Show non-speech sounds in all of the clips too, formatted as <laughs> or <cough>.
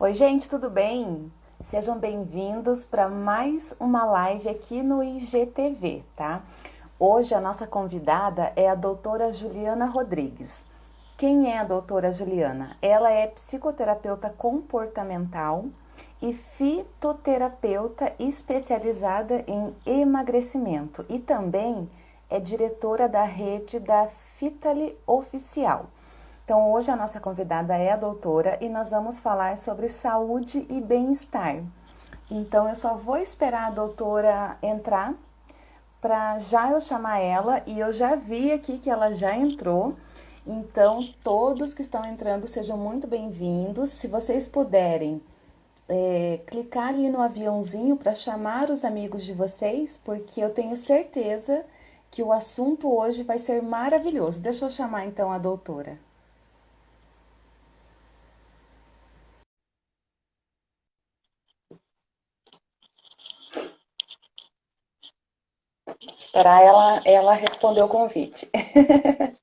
Oi, gente, tudo bem? Sejam bem-vindos para mais uma live aqui no IGTV, tá? Hoje a nossa convidada é a doutora Juliana Rodrigues. Quem é a doutora Juliana? Ela é psicoterapeuta comportamental e fitoterapeuta especializada em emagrecimento e também é diretora da rede da Fitali Oficial. Então, hoje a nossa convidada é a doutora e nós vamos falar sobre saúde e bem-estar. Então, eu só vou esperar a doutora entrar para já eu chamar ela e eu já vi aqui que ela já entrou. Então, todos que estão entrando sejam muito bem-vindos. Se vocês puderem é, clicar ali no aviãozinho para chamar os amigos de vocês, porque eu tenho certeza que o assunto hoje vai ser maravilhoso. Deixa eu chamar então a doutora. Esperar ela, ela responder o convite. <laughs>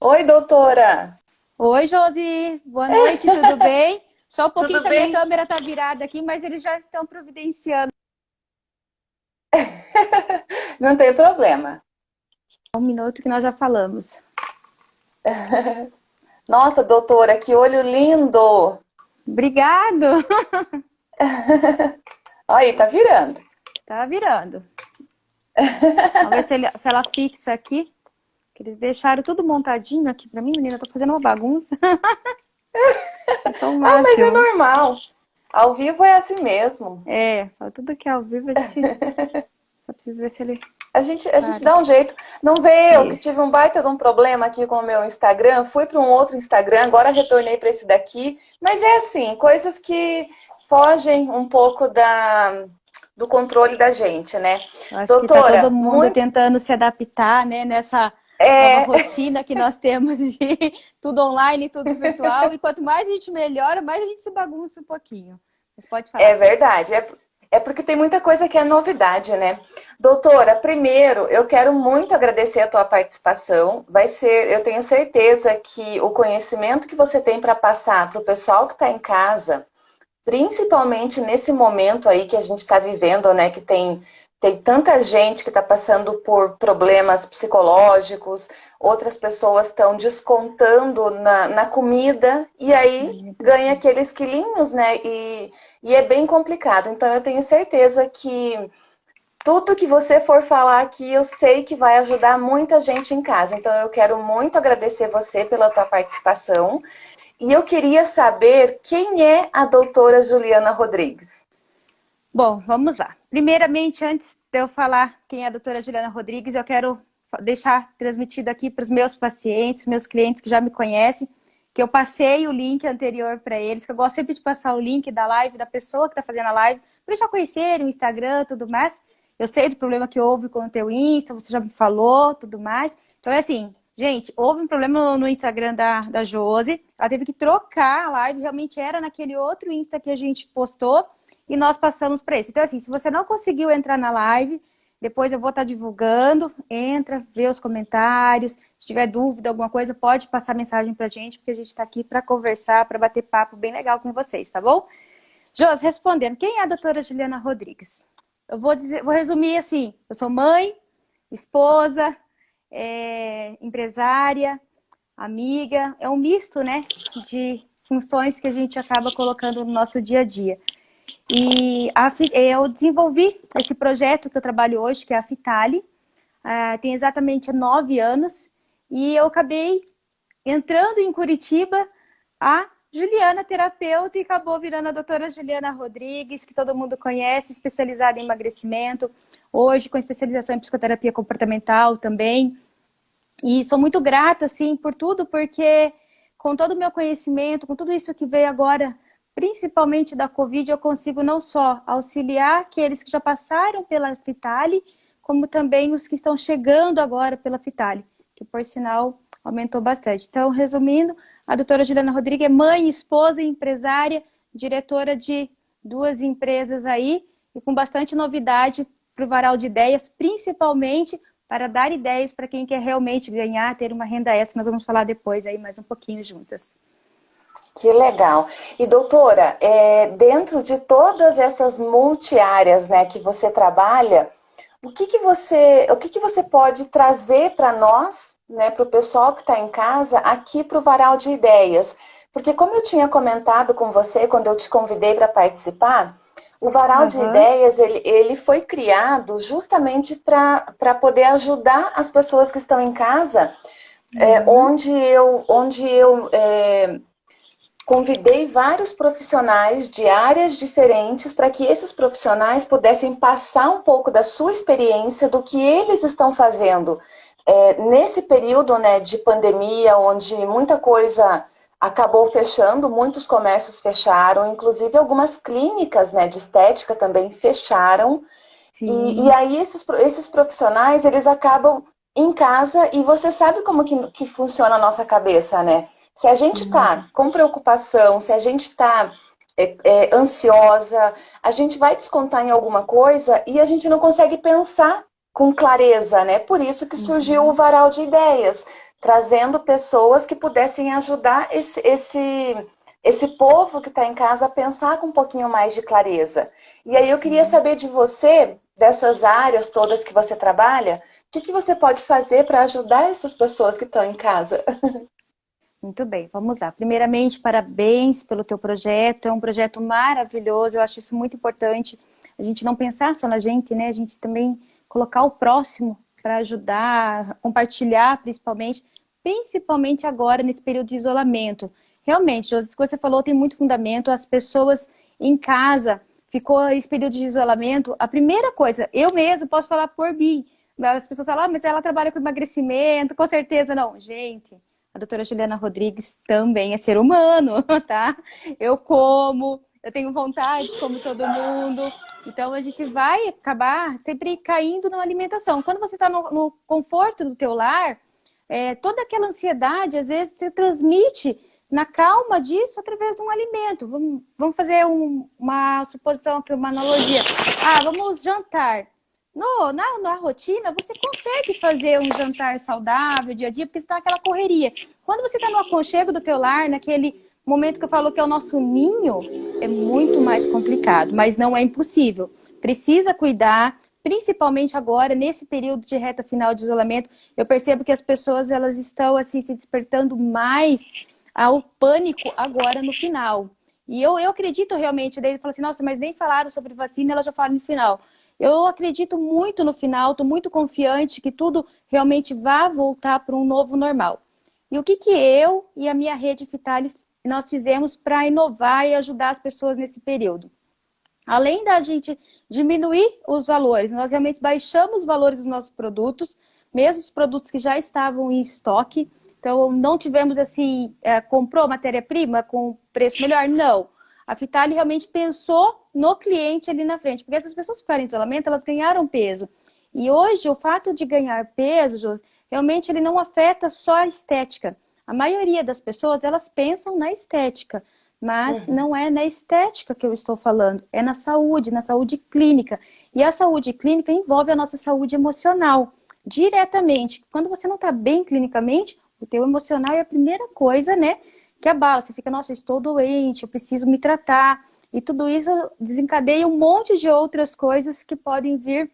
Oi, doutora! Oi, Josi! Boa noite, tudo <laughs> bem? Só um pouquinho que a minha câmera está virada aqui, mas eles já estão providenciando. <laughs> Não tem problema. Um minuto que nós já falamos. Nossa, doutora, que olho lindo! Obrigado! Aí, tá virando. Tá virando. Vamos ver se, ele, se ela fixa aqui. Eles deixaram tudo montadinho aqui pra mim, menina. Eu tô fazendo uma bagunça. <laughs> ah, mas é normal. Ao vivo é assim mesmo. É, tudo que é ao vivo a gente... <laughs> Só preciso ver se ele... A gente, a gente dá um jeito. Não vê eu que tive um baita de um problema aqui com o meu Instagram. Fui para um outro Instagram, agora retornei para esse daqui. Mas é assim, coisas que fogem um pouco da, do controle da gente, né? Acho Doutora, que tá todo mundo muito... tentando se adaptar, né, nessa é... rotina que nós temos de <laughs> tudo online, tudo virtual. E quanto mais a gente melhora, mais a gente se bagunça um pouquinho. Mas pode falar. É verdade. É, é porque tem muita coisa que é novidade, né? Doutora, primeiro, eu quero muito agradecer a tua participação. Vai ser, eu tenho certeza que o conhecimento que você tem para passar para o pessoal que está em casa principalmente nesse momento aí que a gente está vivendo, né, que tem, tem tanta gente que está passando por problemas psicológicos, outras pessoas estão descontando na, na comida e aí ganha aqueles quilinhos, né, e, e é bem complicado. Então eu tenho certeza que tudo que você for falar aqui, eu sei que vai ajudar muita gente em casa. Então eu quero muito agradecer você pela tua participação e eu queria saber quem é a doutora Juliana Rodrigues. Bom, vamos lá. Primeiramente, antes de eu falar quem é a doutora Juliana Rodrigues, eu quero deixar transmitido aqui para os meus pacientes, meus clientes que já me conhecem, que eu passei o link anterior para eles, que eu gosto sempre de passar o link da live, da pessoa que está fazendo a live, para eles já conhecerem o Instagram tudo mais. Eu sei do problema que houve com o teu Insta, você já me falou, tudo mais. Então é assim, Gente, houve um problema no Instagram da, da Josi. Ela teve que trocar a live. Realmente era naquele outro Insta que a gente postou. E nós passamos para esse. Então, assim, se você não conseguiu entrar na live, depois eu vou estar tá divulgando. Entra, vê os comentários. Se tiver dúvida, alguma coisa, pode passar mensagem para a gente, porque a gente está aqui para conversar, para bater papo bem legal com vocês, tá bom? Josi, respondendo, quem é a doutora Juliana Rodrigues? Eu vou, dizer, vou resumir assim, eu sou mãe, esposa, é, empresária, amiga, é um misto né, de funções que a gente acaba colocando no nosso dia a dia. E a, eu desenvolvi esse projeto que eu trabalho hoje, que é a Fitali, uh, tem exatamente nove anos, e eu acabei entrando em Curitiba a Juliana, terapeuta, e acabou virando a doutora Juliana Rodrigues, que todo mundo conhece, especializada em emagrecimento, hoje com especialização em psicoterapia comportamental também. E sou muito grata, assim, por tudo, porque com todo o meu conhecimento, com tudo isso que veio agora, principalmente da Covid, eu consigo não só auxiliar aqueles que já passaram pela Fitali, como também os que estão chegando agora pela Fitali, que por sinal aumentou bastante. Então, resumindo, a doutora Juliana Rodrigues é mãe, esposa, empresária, diretora de duas empresas aí e com bastante novidade para o varal de ideias, principalmente para dar ideias para quem quer realmente ganhar, ter uma renda extra. Nós vamos falar depois aí mais um pouquinho juntas. Que legal. E doutora, é, dentro de todas essas multiáreas né, que você trabalha, o que, que, você, o que, que você pode trazer para nós, né, para o pessoal que está em casa, aqui para o Varal de Ideias? Porque como eu tinha comentado com você quando eu te convidei para participar, o Varal uhum. de Ideias ele, ele foi criado justamente para poder ajudar as pessoas que estão em casa, é, uhum. é, onde eu, onde eu é, convidei vários profissionais de áreas diferentes para que esses profissionais pudessem passar um pouco da sua experiência, do que eles estão fazendo é, nesse período né, de pandemia, onde muita coisa acabou fechando, muitos comércios fecharam, inclusive algumas clínicas né, de estética também fecharam. E, e, aí esses, esses profissionais, eles acabam em casa e você sabe como que, que funciona a nossa cabeça, né? Se a gente está uhum. com preocupação, se a gente está é, é, ansiosa, a gente vai descontar em alguma coisa e a gente não consegue pensar com clareza, né? Por isso que surgiu uhum. o varal de ideias trazendo pessoas que pudessem ajudar esse, esse, esse povo que está em casa a pensar com um pouquinho mais de clareza. E aí eu queria saber de você, dessas áreas todas que você trabalha, o que, que você pode fazer para ajudar essas pessoas que estão em casa? <laughs> Muito bem, vamos lá. Primeiramente, parabéns pelo teu projeto, é um projeto maravilhoso, eu acho isso muito importante, a gente não pensar só na gente, né, a gente também colocar o próximo para ajudar, compartilhar principalmente, principalmente agora nesse período de isolamento. Realmente, Josi, o que você falou tem muito fundamento, as pessoas em casa, ficou esse período de isolamento, a primeira coisa, eu mesmo posso falar por mim, as pessoas falam, ah, mas ela trabalha com emagrecimento, com certeza não. Gente, a doutora Juliana Rodrigues também é ser humano, <laughs> tá? Eu como, eu tenho vontades como todo mundo, então a gente vai acabar sempre caindo na alimentação. Quando você está no, no conforto do teu lar, é, toda aquela ansiedade, às vezes, se transmite na calma disso através de um alimento. Vamos, vamos fazer um, uma suposição aqui, uma analogia. Ah, vamos jantar. No, na, na rotina, você consegue fazer um jantar saudável dia a dia, porque está naquela correria. Quando você está no aconchego do teu lar, naquele momento que eu falo que é o nosso ninho, é muito mais complicado, mas não é impossível. Precisa cuidar, principalmente agora, nesse período de reta final de isolamento, eu percebo que as pessoas elas estão assim se despertando mais ao pânico agora no final. E eu, eu acredito realmente, daí ele fala assim, nossa, mas nem falaram sobre vacina, ela já falaram no final. Eu acredito muito no final, estou muito confiante que tudo realmente vai voltar para um novo normal. E o que, que eu e a minha rede Fitali nós fizemos para inovar e ajudar as pessoas nesse período? Além da gente diminuir os valores, nós realmente baixamos os valores dos nossos produtos, mesmo os produtos que já estavam em estoque. Então, não tivemos assim, é, comprou matéria-prima com preço melhor? Não. A Fitali realmente pensou no cliente ali na frente, porque essas pessoas que ficaram em isolamento, elas ganharam peso. E hoje, o fato de ganhar peso, José, realmente ele não afeta só a estética. A maioria das pessoas, elas pensam na estética. Mas uhum. não é na estética que eu estou falando, é na saúde, na saúde clínica. E a saúde clínica envolve a nossa saúde emocional, diretamente. Quando você não está bem clinicamente, o teu emocional é a primeira coisa, né, que abala. Você fica, nossa, eu estou doente, eu preciso me tratar. E tudo isso desencadeia um monte de outras coisas que podem vir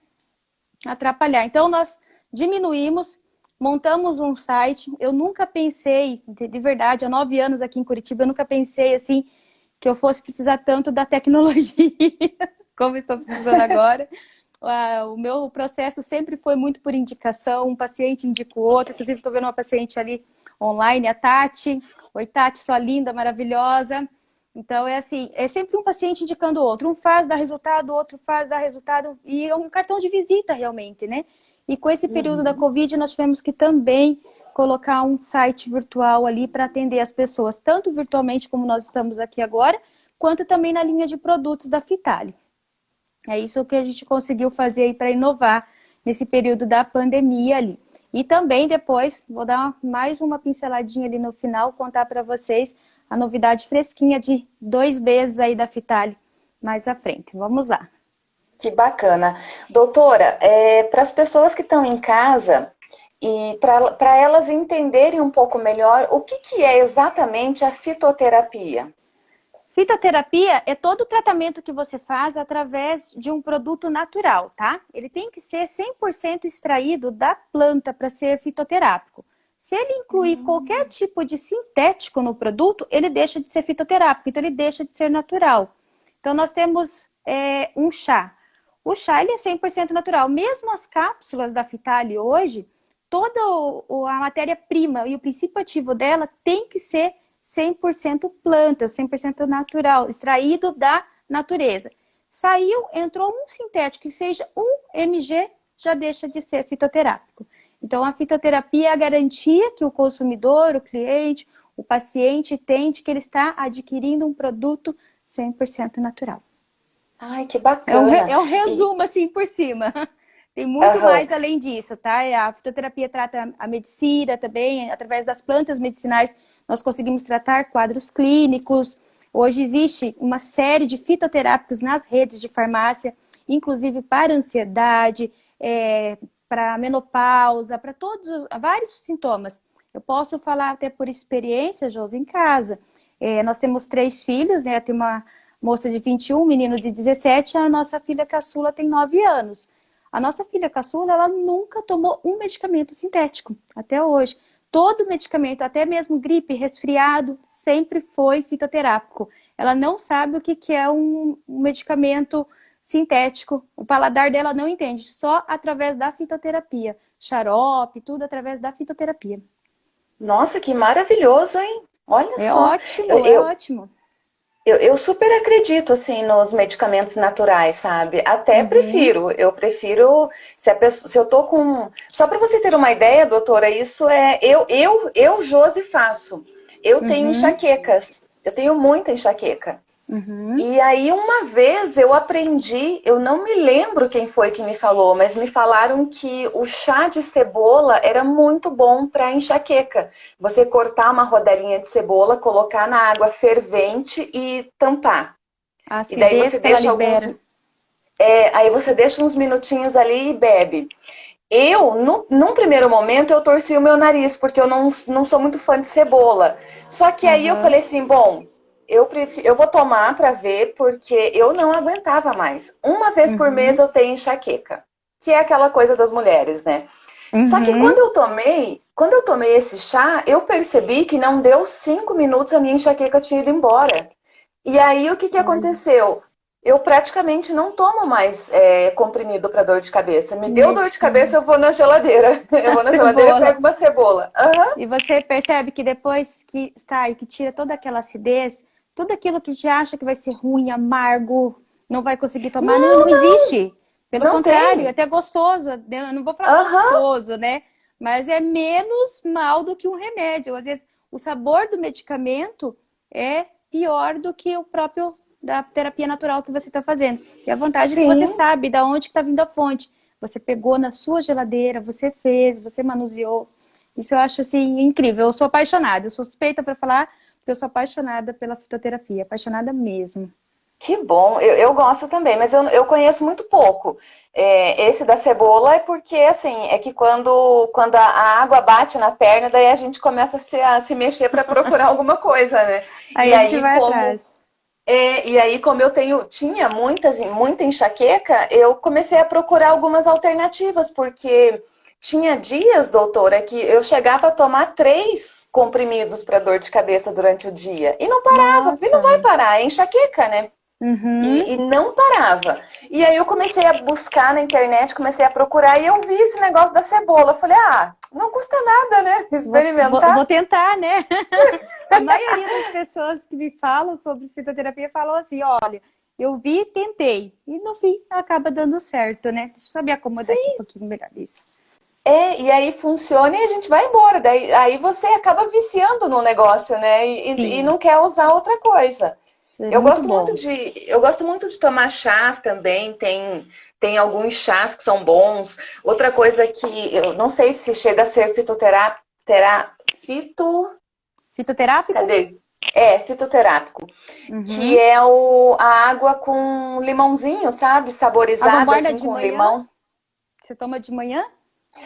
atrapalhar. Então, nós diminuímos montamos um site. Eu nunca pensei, de verdade, há nove anos aqui em Curitiba, eu nunca pensei assim que eu fosse precisar tanto da tecnologia <laughs> como estou precisando agora. <laughs> o meu processo sempre foi muito por indicação, um paciente indica o outro, inclusive estou vendo uma paciente ali online, a Tati. Oi, Tati, sua linda, maravilhosa. Então, é assim, é sempre um paciente indicando o outro. Um faz, dá resultado, o outro faz, dá resultado. E é um cartão de visita, realmente, né? E com esse período uhum. da Covid, nós tivemos que também colocar um site virtual ali para atender as pessoas, tanto virtualmente como nós estamos aqui agora, quanto também na linha de produtos da Fitali. É isso que a gente conseguiu fazer aí para inovar nesse período da pandemia ali. E também depois, vou dar mais uma pinceladinha ali no final, contar para vocês a novidade fresquinha de dois Bs aí da Fitali mais à frente. Vamos lá. Que bacana. Doutora, é, para as pessoas que estão em casa, e para elas entenderem um pouco melhor o que, que é exatamente a fitoterapia. Fitoterapia é todo o tratamento que você faz através de um produto natural, tá? Ele tem que ser 100% extraído da planta para ser fitoterápico. Se ele incluir uhum. qualquer tipo de sintético no produto, ele deixa de ser fitoterápico, então ele deixa de ser natural. Então nós temos é, um chá. O chá ele é 100% natural. Mesmo as cápsulas da Fitali hoje, toda a matéria-prima e o princípio ativo dela tem que ser 100% planta, 100% natural, extraído da natureza. Saiu, entrou um sintético que seja um mg, já deixa de ser fitoterápico. Então, a fitoterapia é a garantia que o consumidor, o cliente, o paciente tem de que ele está adquirindo um produto 100% natural. Ai, que bacana. É um, é um resumo, assim, por cima. <laughs> Tem muito uhum. mais além disso, tá? A fitoterapia trata a medicina também, através das plantas medicinais, nós conseguimos tratar quadros clínicos. Hoje existe uma série de fitoterápicos nas redes de farmácia, inclusive para ansiedade, é, para menopausa, para todos, vários sintomas. Eu posso falar até por experiência, Josi, em casa. É, nós temos três filhos, né? Tem uma moça de 21, um menino de 17, a nossa filha caçula tem 9 anos. A nossa filha caçula, ela nunca tomou um medicamento sintético, até hoje. Todo medicamento, até mesmo gripe, resfriado, sempre foi fitoterápico. Ela não sabe o que é um medicamento sintético. O paladar dela não entende, só através da fitoterapia. Xarope, tudo através da fitoterapia. Nossa, que maravilhoso, hein? Olha é só. Ótimo, eu, é ótimo. Eu, eu, super acredito, assim, nos medicamentos naturais, sabe? Até uhum. prefiro. Eu prefiro... Se, pessoa, se eu tô com... Só para você ter uma ideia, doutora, isso é... Eu, eu, eu Josi, faço. Eu uhum. tenho enxaquecas. Eu tenho muita enxaqueca. Uhum. E aí uma vez eu aprendi, eu não me lembro quem foi que me falou, mas me falaram que o chá de cebola era muito bom para enxaqueca. Você cortar uma rodelinha de cebola, colocar na água fervente e tampar. Ah, e daí você deixa alguns... É, aí você deixa uns minutinhos ali e bebe. Eu, no, num primeiro momento, eu torci o meu nariz, porque eu não, não sou muito fã de cebola. Só que aí eu falei assim, bom, eu, prefiro, eu vou tomar para ver, porque eu não aguentava mais. Uma vez uhum. por mês eu tenho enxaqueca, que é aquela coisa das mulheres, né? Uhum. Só que uhum. quando eu tomei, quando eu tomei esse chá, eu percebi que não deu cinco minutos a minha enxaqueca tinha ido embora. E aí o que, que uhum. aconteceu? Eu praticamente não tomo mais é, comprimido para dor de cabeça. Me deu dor de cabeça, eu vou na geladeira. <laughs> Eu vou na geladeira e pego uma cebola. Uhum. E você percebe que depois que sai, que tira toda aquela acidez, tudo aquilo que já acha que vai ser ruim, amargo, não vai conseguir tomar, não, não, não existe. Pelo não contrário, tem. é até gostoso. Eu não vou falar uhum. gostoso, né? Mas é menos mal do que um remédio. Às vezes, o sabor do medicamento é pior do que o próprio da terapia natural que você está fazendo. E a vantagem Sim. é que você sabe da onde está vindo a fonte. Você pegou na sua geladeira, você fez, você manuseou. Isso eu acho assim incrível. Eu sou apaixonada. Eu sou suspeita para falar eu sou apaixonada pela fitoterapia, apaixonada mesmo. Que bom, eu, eu gosto também, mas eu, eu conheço muito pouco. É, esse da cebola é porque, assim, é que quando, quando a, a água bate na perna, daí a gente começa a se, a se mexer para procurar <laughs> alguma coisa, né? Aí e aí, vai como, atrás. É, e aí, como eu tenho, tinha muitas, muita enxaqueca, eu comecei a procurar algumas alternativas, porque tinha dias, doutora, que eu chegava a tomar três comprimidos para dor de cabeça durante o dia. E não parava, Nossa. e não vai parar, é enxaqueca, né? Uhum. E, e, não parava. E aí eu comecei a buscar na internet, comecei a procurar e eu vi esse negócio da cebola. Eu falei, ah, não custa nada, né? Experimentar. Vou, vou tentar, né? <laughs> a maioria das pessoas que me falam sobre fitoterapia falam assim, olha, eu vi, tentei. E no fim acaba dando certo, né? Deixa eu saber acomodar Sim. aqui um pouquinho melhor isso. É, e aí funciona e a gente vai embora. Daí, aí você acaba viciando no negócio, né? E, e não quer usar outra coisa. É eu gosto bom. muito de. Eu gosto muito de tomar chás também. Tem, tem alguns chás que são bons. Outra coisa que eu não sei se chega a ser fitoterápico. Terá, fito... Fitoterápico? Cadê? É, fitoterápico. Uhum. Que é o, a água com limãozinho, sabe? Saborizada assim, com manhã? limão. Você toma de manhã?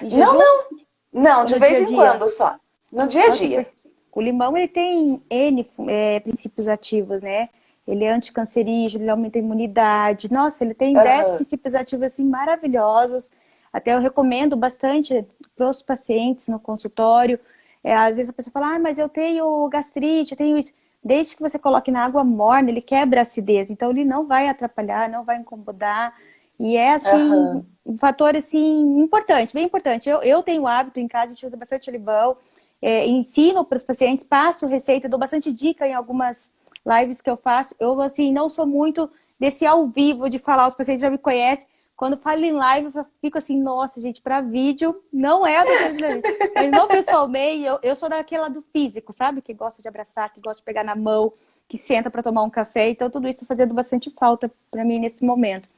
Não, não. Não, de vez dia em quando só. No dia a dia. O limão ele tem N é, princípios ativos, né? Ele é anticancerígeno, ele aumenta a imunidade. Nossa, ele tem uhum. 10 princípios ativos assim maravilhosos. Até eu recomendo bastante para os pacientes no consultório. É, às vezes a pessoa fala, ah, mas eu tenho gastrite, eu tenho isso. Desde que você coloque na água morna, ele quebra a acidez. Então ele não vai atrapalhar, não vai incomodar. E é assim, uhum. Um fator assim, importante, bem importante. Eu, eu tenho hábito em casa, a gente usa bastante limão é, ensino para os pacientes, passo receita, dou bastante dica em algumas lives que eu faço. Eu, assim, não sou muito desse ao vivo de falar, os pacientes já me conhecem. Quando falo em live, eu fico assim, nossa, gente, para vídeo não é a Mas não pessoalmente, eu, eu sou daquela do físico, sabe? Que gosta de abraçar, que gosta de pegar na mão, que senta para tomar um café. Então, tudo isso está fazendo bastante falta para mim nesse momento.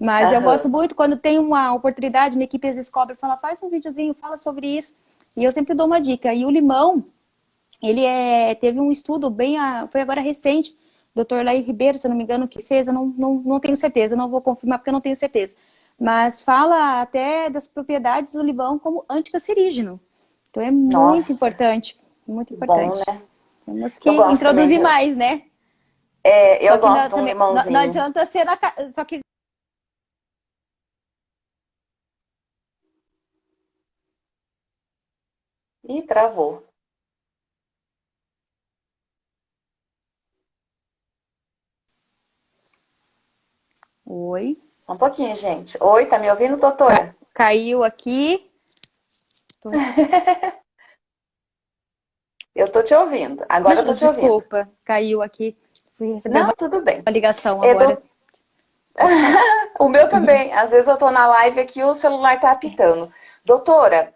Mas eu gosto muito quando tem uma oportunidade, minha equipe às vezes cobra e fala, faz um videozinho, fala sobre isso. E eu sempre dou uma dica. E o limão, ele é, teve um estudo bem, a, foi agora recente, o Dr. Laí Ribeiro, se eu não me engano, que fez, eu não, não, não tenho certeza, não vou confirmar porque eu não tenho certeza. Mas fala até das propriedades do limão como anticancerígeno. Então é muito Nossa. importante, muito importante. Bom, né? Temos que introduzir mais, né? É, eu gosto de um limãozinho. Não, não adianta ser na... Só que Ih, travou. Oi. Só um pouquinho, gente. Oi, tá me ouvindo, doutora? Caiu aqui. Tô... <laughs> eu tô te ouvindo. Agora eu tô te Desculpa, ouvindo. Desculpa, caiu aqui. Fui receber Não, uma... tudo bem. Uma ligação é agora. Do... <laughs> o meu também. Às vezes eu tô na live aqui e o celular tá apitando. Doutora,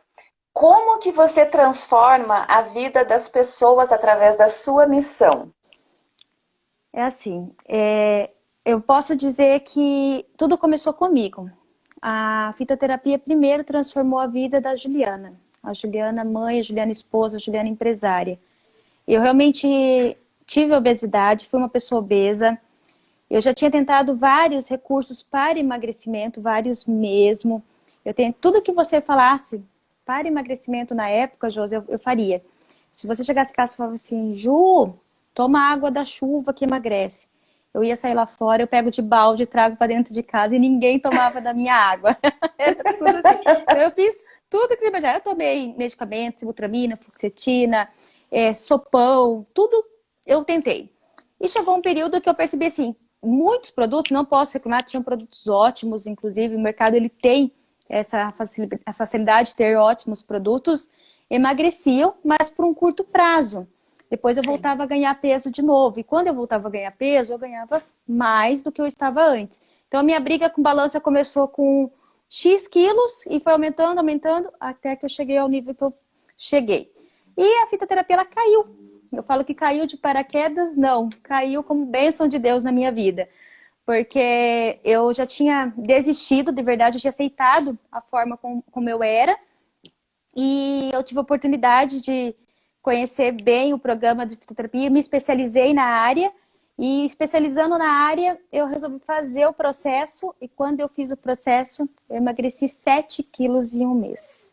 como que você transforma a vida das pessoas através da sua missão? É assim, é, eu posso dizer que tudo começou comigo. A fitoterapia primeiro transformou a vida da Juliana. A Juliana mãe, a Juliana esposa, a Juliana empresária. Eu realmente tive obesidade, fui uma pessoa obesa. Eu já tinha tentado vários recursos para emagrecimento, vários mesmo. Eu tenho tudo que você falasse, para emagrecimento na época, Josi, eu, eu faria. Se você chegasse em casa e falasse assim, Ju, toma água da chuva que emagrece. Eu ia sair lá fora, eu pego de balde, trago para dentro de casa e ninguém tomava da minha água. <laughs> Assim. Então, eu fiz tudo que você imaginar. Eu tomei medicamentos, ibutramina, fluoxetina, é, sopão, tudo eu tentei. E chegou um período que eu percebi assim, muitos produtos, não posso reclamar, tinham produtos ótimos, inclusive o mercado ele tem essa facilidade de ter ótimos produtos, emagreciam, mas por um curto prazo. Depois eu Sim. voltava a ganhar peso de novo. E quando eu voltava a ganhar peso, eu ganhava mais do que eu estava antes. Então a minha briga com balança começou com X quilos e foi aumentando, aumentando, até que eu cheguei ao nível que eu cheguei. E a fitoterapia, ela caiu. Eu falo que caiu de paraquedas? Não, caiu como bênção de Deus na minha vida porque eu já tinha desistido, de verdade, eu tinha aceitado a forma como, como eu era, e eu tive a oportunidade de conhecer bem o programa de fitoterapia, me especializei na área, e especializando na área, eu resolvi fazer o processo, e quando eu fiz o processo, eu emagreci 7 quilos em um mês.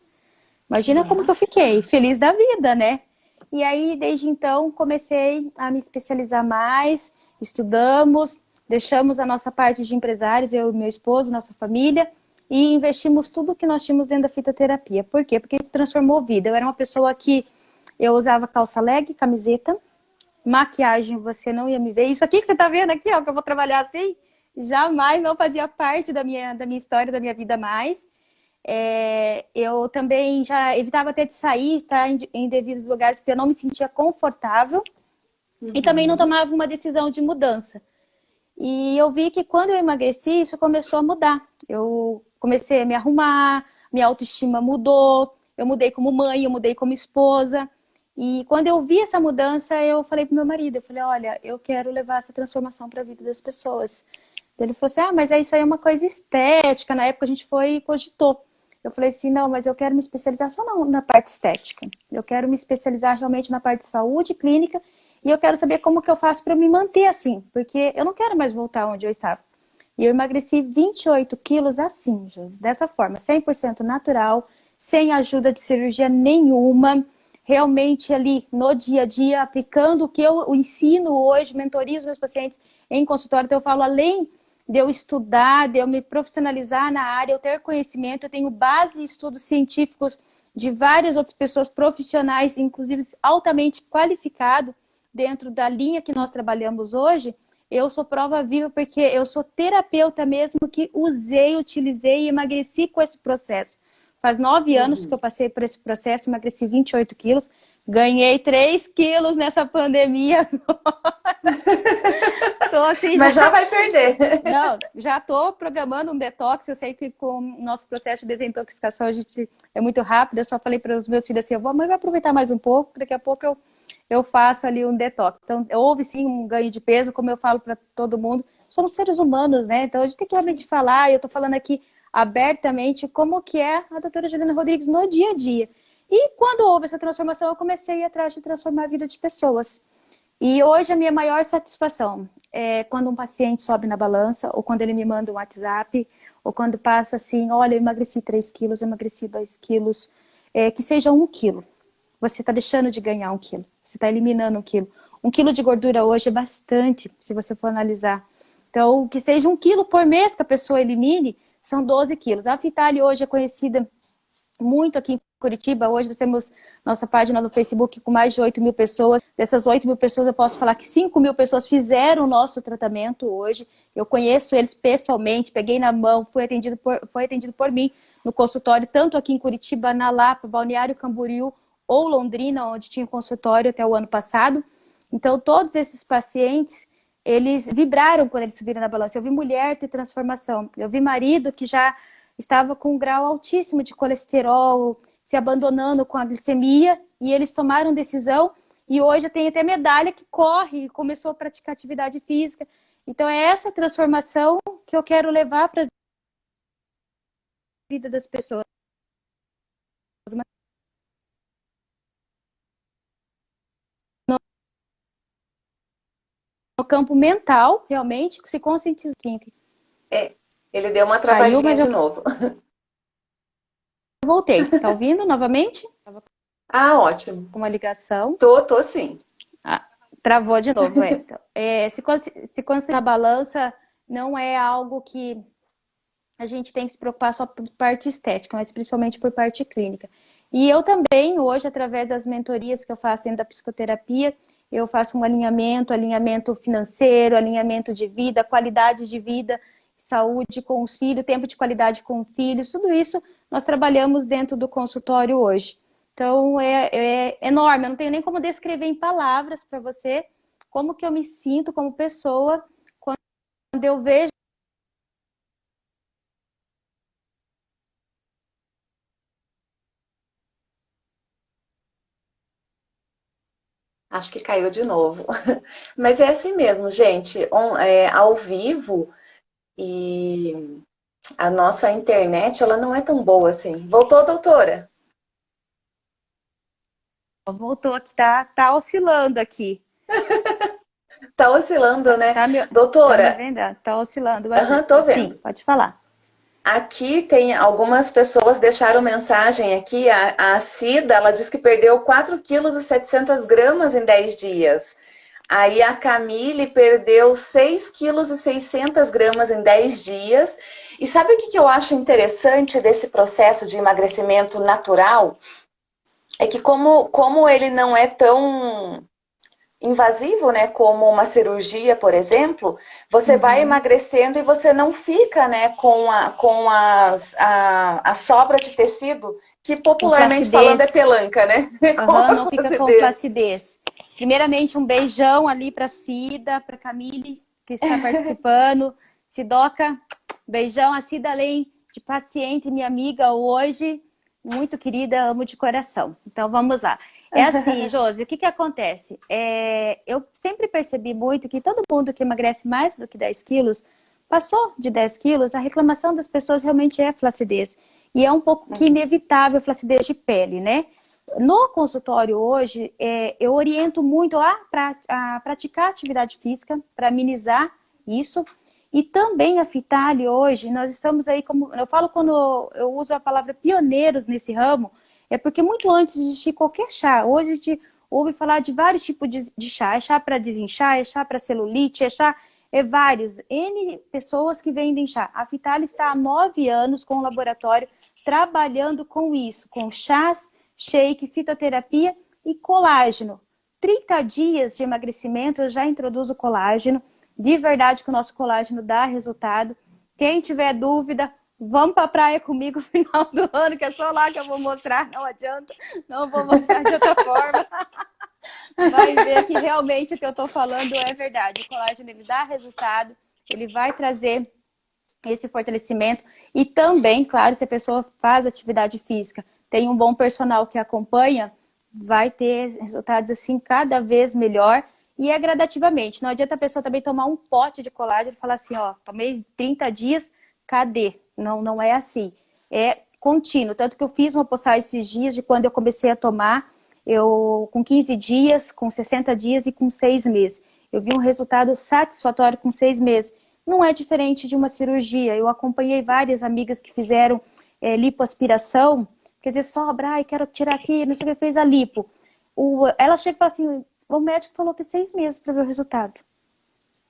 Imagina Nossa. como que eu fiquei, feliz da vida, né? E aí, desde então, comecei a me especializar mais, estudamos, deixamos a nossa parte de empresários, eu e meu esposo, nossa família, e investimos tudo que nós tínhamos dentro da fitoterapia. Por quê? Porque transformou a vida. Eu era uma pessoa que eu usava calça leg, camiseta, maquiagem, você não ia me ver. Isso aqui que você tá vendo aqui, ó, que eu vou trabalhar assim, jamais não fazia parte da minha, da minha história, da minha vida mais. É, eu também já evitava até de sair, estar em, em devidos lugares, porque eu não me sentia confortável. Uhum. E também não tomava uma decisão de mudança. E eu vi que quando eu emagreci, isso começou a mudar. Eu comecei a me arrumar, minha autoestima mudou, eu mudei como mãe, eu mudei como esposa. E quando eu vi essa mudança, eu falei pro meu marido, eu falei, olha, eu quero levar essa transformação para a vida das pessoas. Ele falou assim, ah, mas isso aí é uma coisa estética. Na época a gente foi e cogitou. Eu falei assim, não, mas eu quero me especializar só na, na parte estética. Eu quero me especializar realmente na parte de saúde clínica e eu quero saber como que eu faço para me manter assim, porque eu não quero mais voltar onde eu estava. E eu emagreci 28 quilos assim, dessa forma, 100% natural, sem ajuda de cirurgia nenhuma, realmente ali no dia a dia, aplicando o que eu ensino hoje, mentorio os meus pacientes em consultório. Então eu falo, além de eu estudar, de eu me profissionalizar na área, eu ter conhecimento, eu tenho base em estudos científicos de várias outras pessoas profissionais, inclusive altamente qualificados, dentro da linha que nós trabalhamos hoje, eu sou prova viva porque eu sou terapeuta mesmo que usei, utilizei e emagreci com esse processo. Faz nove uhum. anos que eu passei por esse processo, emagreci 28 quilos, ganhei 3 quilos nessa pandemia. <laughs> tô assim, Mas já... já vai perder. Não, já estou programando um detox. Eu sei que com o nosso processo de desintoxicação a gente é muito rápido. Eu só falei para os meus filhos assim, eu vou, mãe, vai aproveitar mais um pouco, daqui a pouco eu, eu faço ali um detox. Então, houve sim um ganho de peso, como eu falo para todo mundo. Somos seres humanos, né? Então a gente tem que realmente falar, e eu estou falando aqui abertamente como que é a doutora Juliana Rodrigues no dia a dia. E quando houve essa transformação, eu comecei a ir atrás de transformar a vida de pessoas. E hoje a minha maior satisfação é quando um paciente sobe na balança, ou quando ele me manda um WhatsApp, ou quando passa assim, olha, eu emagreci 3 quilos, eu emagreci 2 quilos, é, que seja 1 quilo. Você está deixando de ganhar 1 quilo, você está eliminando 1 quilo. 1 quilo de gordura hoje é bastante, se você for analisar. Então, que seja 1 quilo por mês que a pessoa elimine, são 12 quilos. A Vitale hoje é conhecida muito aqui em Curitiba. Hoje nós temos nossa página no Facebook com mais de 8 mil pessoas. Dessas 8 mil pessoas, eu posso falar que 5 mil pessoas fizeram o nosso tratamento hoje. Eu conheço eles pessoalmente, peguei na mão, fui atendido por, foi atendido por mim no consultório, tanto aqui em Curitiba, na Lapa, Balneário Camboriú ou Londrina, onde tinha consultório até o ano passado. Então, todos esses pacientes eles vibraram quando eles subiram na balança. Eu vi mulher ter transformação, eu vi marido que já estava com um grau altíssimo de colesterol, se abandonando com a glicemia, e eles tomaram decisão, e hoje tem até medalha que corre começou a praticar atividade física. Então é essa transformação que eu quero levar para a vida das pessoas. No campo mental, realmente, se conscientizar. É, ele deu uma travadinha Caiu, de eu... novo. Voltei. Tá ouvindo novamente? <laughs> Ah, ótimo. Uma ligação. Tô, tô sim. Ah, travou de novo, é. Então, é se, se conseguir na balança, não é algo que a gente tem que se preocupar só por parte estética, mas principalmente por parte clínica. E eu também, hoje, através das mentorias que eu faço dentro da psicoterapia, eu faço um alinhamento, alinhamento financeiro, alinhamento de vida, qualidade de vida, saúde com os filhos, tempo de qualidade com filhos, tudo isso nós trabalhamos dentro do consultório hoje. Então, é, é enorme, eu não tenho nem como descrever em palavras para você como que eu me sinto como pessoa quando eu vejo Acho que caiu de novo. <laughs> Mas é assim mesmo, gente. On, é, ao vivo e a nossa internet, ela não é tão boa assim. Voltou, doutora? Voltou, tá, tá oscilando aqui. <laughs> tá oscilando, né? Tá me... doutora? Tá, vendo? tá oscilando. Aham, tô vendo. Sim, pode falar. Aqui tem algumas pessoas deixaram mensagem aqui. A, a Cida, ela disse que perdeu 4 quilos e 700 gramas em 10 dias. Aí a Camille perdeu 6 quilos e 600 gramas em 10 dias. E sabe o que, que eu acho interessante desse processo de emagrecimento natural? É que como, como ele não é tão invasivo, né, como uma cirurgia, por exemplo, você uhum. vai emagrecendo e você não fica, né, com a, com as, a, a sobra de tecido, que popularmente falando é pelanca, né? <laughs> Uhum, não fica com flacidez. Primeiramente, um beijão ali para Cida, para Camille, que está <laughs> participando. Sidoca, beijão. A Cida, além de paciente, minha amiga hoje, muito querida, amo de coração. Então, vamos lá. É <laughs> assim, Josi, o que, que acontece? É, eu sempre percebi muito que todo mundo que emagrece mais do que 10 quilos, passou de 10 quilos, a reclamação das pessoas realmente é flacidez. E é um pouco que uhum. inevitável flacidez de pele, né? No consultório hoje, é, eu oriento muito a, pra, a praticar atividade física para amenizar isso. E também a Fitali hoje, nós estamos aí como, eu falo quando eu uso a palavra pioneiros nesse ramo, é porque muito antes de existir qualquer chá, hoje a gente ouve falar de vários tipos de, de chá, é chá para desinchar, é chá para celulite, é chá, é vários, N pessoas que vendem chá. A Fitali está há nove anos com o laboratório trabalhando com isso, com chás, shake, fitoterapia e colágeno. 30 dias de emagrecimento eu já introduzo colágeno, de verdade que o nosso colágeno dá resultado. Quem tiver dúvida, vamos para a praia comigo no final do ano, que é só lá que eu vou mostrar, não adianta, não vou mostrar de outra forma. Vai ver que realmente o que eu estou falando é verdade. O colágeno ele dá resultado, ele vai trazer esse fortalecimento e também, claro, se a pessoa faz atividade física, tem um bom personal que acompanha, vai ter resultados assim cada vez melhor e é gradativamente. Não adianta a pessoa também tomar um pote de colágeno e falar assim, ó, tomei 30 dias, cadê? Não, não é assim. É contínuo. Tanto que eu fiz uma postagem esses dias de quando eu comecei a tomar, eu com 15 dias, com 60 dias e com 6 meses. Eu vi um resultado satisfatório com 6 meses. Não é diferente de uma cirurgia. Eu acompanhei várias amigas que fizeram é, lipoaspiração, quer dizer, sobra, ai, quero tirar aqui, não sei o que, fez a lipo. O, ela chega e fala assim, o médico falou que é seis meses para ver o resultado.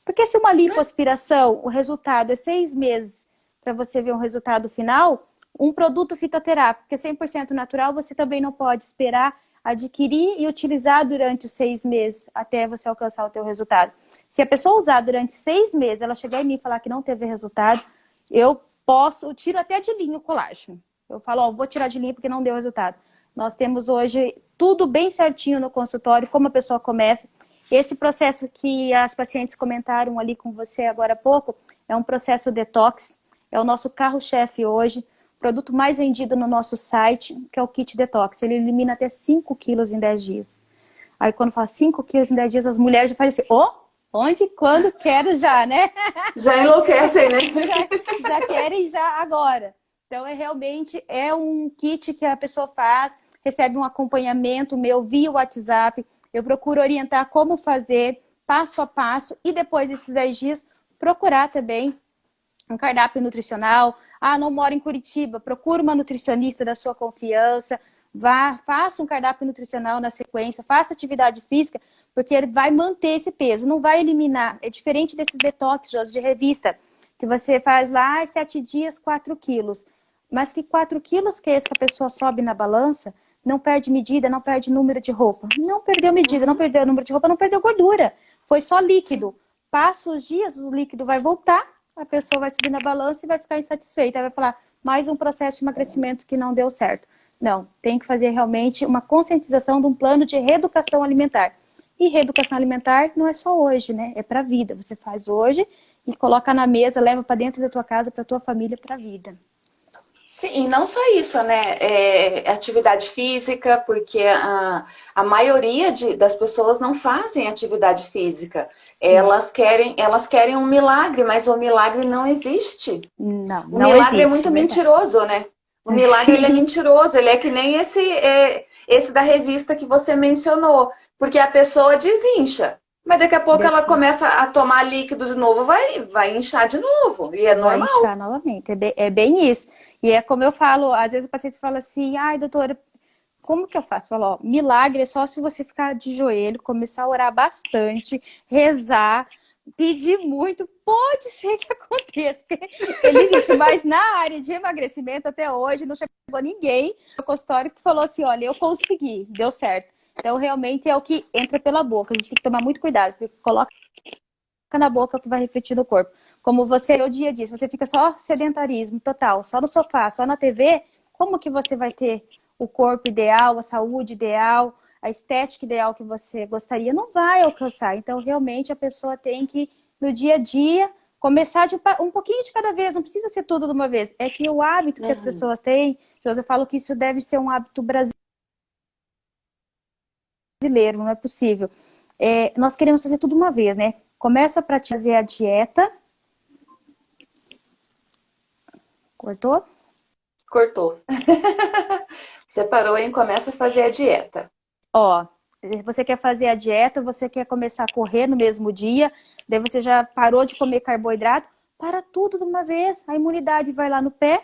Porque se uma lipoaspiração, o resultado é seis meses para você ver um resultado final, um produto fitoterápico, que é 100% natural, você também não pode esperar adquirir e utilizar durante os seis meses até você alcançar o teu resultado. Se a pessoa usar durante seis meses, ela chegar em mim e falar que não teve resultado, eu posso, eu tiro até de linha o colágeno. Eu falo, ó, vou tirar de linha porque não deu resultado. Nós temos hoje tudo bem certinho no consultório, como a pessoa começa. Esse processo que as pacientes comentaram ali com você agora há pouco, é um processo detox, é o nosso carro-chefe hoje, produto mais vendido no nosso site, que é o Kit Detox. Ele elimina até 5 quilos em 10 dias. Aí quando fala 5 quilos em 10 dias, as mulheres já fazem assim, oh, onde, quando, quero já, né? <laughs> Já enlouquecem, né? <laughs> já, já querem já agora. Então, é realmente é um kit que a pessoa faz, recebe um acompanhamento meu via WhatsApp, eu procuro orientar como fazer, passo a passo, e depois desses 10 dias, procurar também um cardápio nutricional. Ah, não mora em Curitiba, procura uma nutricionista da sua confiança, vá, faça um cardápio nutricional na sequência, faça atividade física, porque ele vai manter esse peso, não vai eliminar. É diferente desses detox de revista, que você faz lá, sete dias, 4 quilos. Mas que 4 quilos que é esse que a pessoa sobe na balança, não perde medida, não perde número de roupa. Não perdeu medida, não perdeu número de roupa, não perdeu gordura. Foi só líquido. Passa os dias, o líquido vai voltar, a pessoa vai subir na balança e vai ficar insatisfeita. Vai falar, mais um processo de emagrecimento que não deu certo. Não, tem que fazer realmente uma conscientização de um plano de reeducação alimentar. E reeducação alimentar não é só hoje, né? É para a vida. Você faz hoje e coloca na mesa, leva para dentro da tua casa, para tua família, para a vida. Sim, e não só isso, né? É, atividade física, porque a, a maioria de, das pessoas não fazem atividade física. Elas querem, elas querem um milagre, mas o milagre não existe. Não, o milagre é existe, é muito verdade. mentiroso, né? O milagre ele é mentiroso, ele é que nem esse, é, esse da revista que você mencionou. Porque a pessoa desincha. Mas daqui a pouco ela começa a tomar líquido de novo, vai, vai inchar de novo. E é vai normal. Vai inchar novamente, é bem, é bem isso. E é como eu falo, às vezes o paciente fala assim, ai doutora, como que eu faço? Falo, ó, milagre é só se você ficar de joelho, começar a orar bastante, rezar, pedir muito, pode ser que <laughs> aconteça. Ele existe, mas na área de emagrecimento até hoje não chegou ninguém no consultório que falou assim, olha, eu consegui, deu certo. Então, realmente é o que entra pela boca. A gente tem que tomar muito cuidado, porque coloca na boca que vai refletir no corpo. Como você, o dia diz, você fica só sedentarismo total, só no sofá, só na TV, como que você vai ter o corpo ideal, a saúde ideal, a estética ideal que você gostaria? Não vai alcançar. Então, realmente, a pessoa tem que, no dia a dia, começar de um pouquinho de cada vez, não precisa ser tudo de uma vez. É que o hábito que uhum. as pessoas têm, José, eu falo que isso deve ser um hábito brasileiro brasileiro, não é possível. É, nós queremos fazer tudo uma vez, né? Começa para fazer a dieta. Cortou? Cortou. <laughs> você parou e começa a fazer a dieta. Ó, você quer fazer a dieta, você quer começar a correr no mesmo dia, daí você já parou de comer carboidrato, para tudo de uma vez. A imunidade vai lá no pé,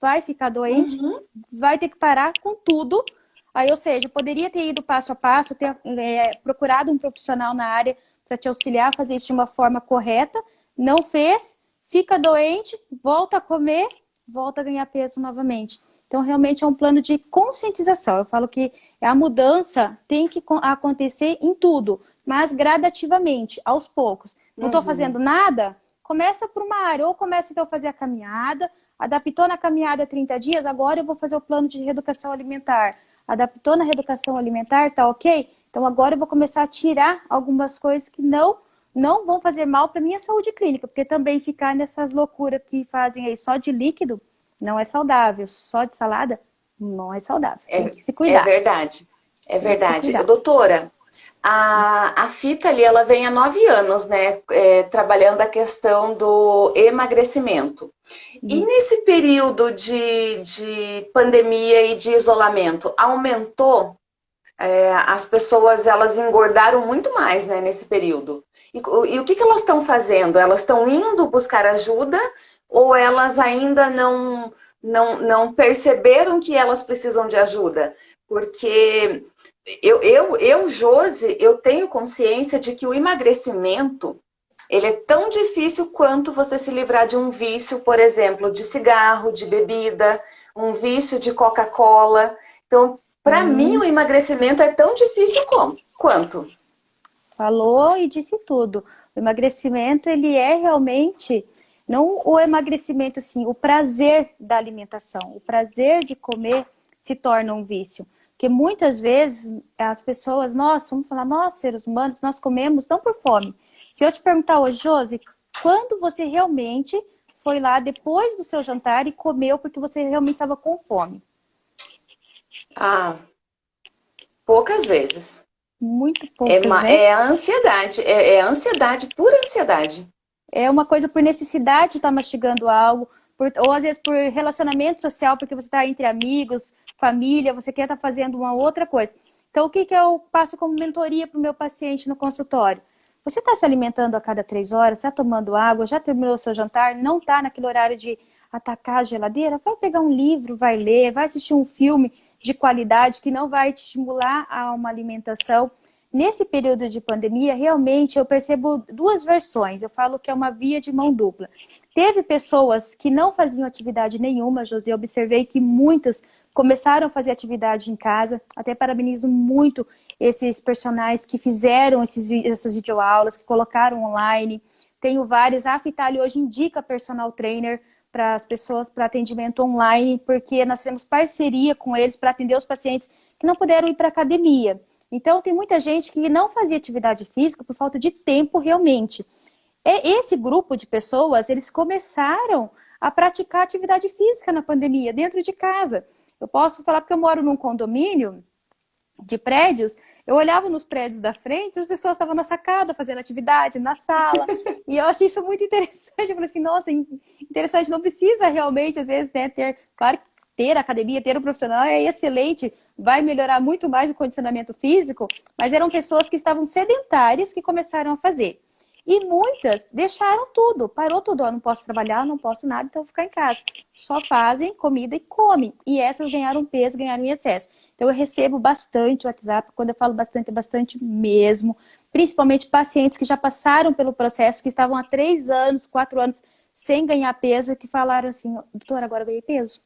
vai ficar doente, uhum. vai ter que parar com tudo. Aí, ou seja, poderia ter ido passo a passo, ter é, procurado um profissional na área para te auxiliar a fazer isso de uma forma correta. Não fez, fica doente, volta a comer, volta a ganhar peso novamente. Então, realmente é um plano de conscientização. Eu falo que a mudança tem que acontecer em tudo, mas gradativamente, aos poucos. Não estou uhum. fazendo nada? Começa por uma área, ou começa então a fazer a caminhada, adaptou na caminhada 30 dias, agora eu vou fazer o plano de reeducação alimentar. Adaptou na reeducação alimentar, tá ok? Então agora eu vou começar a tirar algumas coisas que não não vão fazer mal para minha saúde clínica, porque também ficar nessas loucuras que fazem aí só de líquido não é saudável, só de salada não é saudável. É, Tem que se cuidar. É verdade. É verdade. Doutora, a, a fita ali, ela vem há nove anos, né, é, trabalhando a questão do emagrecimento. Isso. E nesse período de, de pandemia e de isolamento, aumentou? É, as pessoas, elas engordaram muito mais, né, nesse período. E, e o que, que elas estão fazendo? Elas estão indo buscar ajuda ou elas ainda não, não, não perceberam que elas precisam de ajuda? Porque eu, eu, eu, Josi, eu tenho consciência de que o emagrecimento ele é tão difícil quanto você se livrar de um vício, por exemplo, de cigarro, de bebida, um vício de Coca-Cola. Então, para hum. mim, o emagrecimento é tão difícil como, quanto. Falou e disse tudo. O emagrecimento, ele é realmente não o emagrecimento, sim, o prazer da alimentação, o prazer de comer se torna um vício. Porque muitas vezes as pessoas, nossa, vamos falar, nós seres humanos, nós comemos não por fome. Se eu te perguntar hoje, Josi, quando você realmente foi lá depois do seu jantar e comeu porque você realmente estava com fome? Ah, poucas vezes. Muito poucas, é, né? é a ansiedade, é, é a ansiedade, pura ansiedade. É uma coisa por necessidade de estar mastigando algo, por, ou às vezes por relacionamento social, porque você está entre amigos, família, você quer estar fazendo uma outra coisa. Então, o que, que eu passo como mentoria para o meu paciente no consultório? Você está se alimentando a cada três horas, está tomando água, já terminou o seu jantar, não está naquele horário de atacar a geladeira? Vai pegar um livro, vai ler, vai assistir um filme de qualidade que não vai te estimular a uma alimentação Nesse período de pandemia, realmente eu percebo duas versões. Eu falo que é uma via de mão dupla. Teve pessoas que não faziam atividade nenhuma, José. Eu observei que muitas começaram a fazer atividade em casa. Até parabenizo muito esses personagens que fizeram esses, essas videoaulas, que colocaram online. Tenho vários. A Fitali hoje indica personal trainer para as pessoas para atendimento online, porque nós fizemos parceria com eles para atender os pacientes que não puderam ir para academia. Então, tem muita gente que não fazia atividade física por falta de tempo realmente. Esse grupo de pessoas, eles começaram a praticar atividade física na pandemia, dentro de casa. Eu posso falar porque eu moro num condomínio de prédios, eu olhava nos prédios da frente, as pessoas estavam na sacada fazendo atividade, na sala, e eu achei isso muito <laughs> interessante. Eu falei assim, nossa, interessante, não precisa realmente, às vezes, né, ter, claro, ter academia, ter um profissional é excelente, vai melhorar muito mais o condicionamento físico, mas eram pessoas que estavam sedentárias que começaram a fazer. E muitas deixaram tudo, parou tudo, ó, não posso trabalhar, não posso nada, então vou ficar em casa. Só fazem comida e comem. E essas ganharam peso, ganharam em excesso. Então eu recebo bastante WhatsApp, quando eu falo bastante, é bastante mesmo. Principalmente pacientes que já passaram pelo processo, que estavam há três anos, quatro anos sem ganhar peso, e que falaram assim, doutora, agora eu ganhei peso.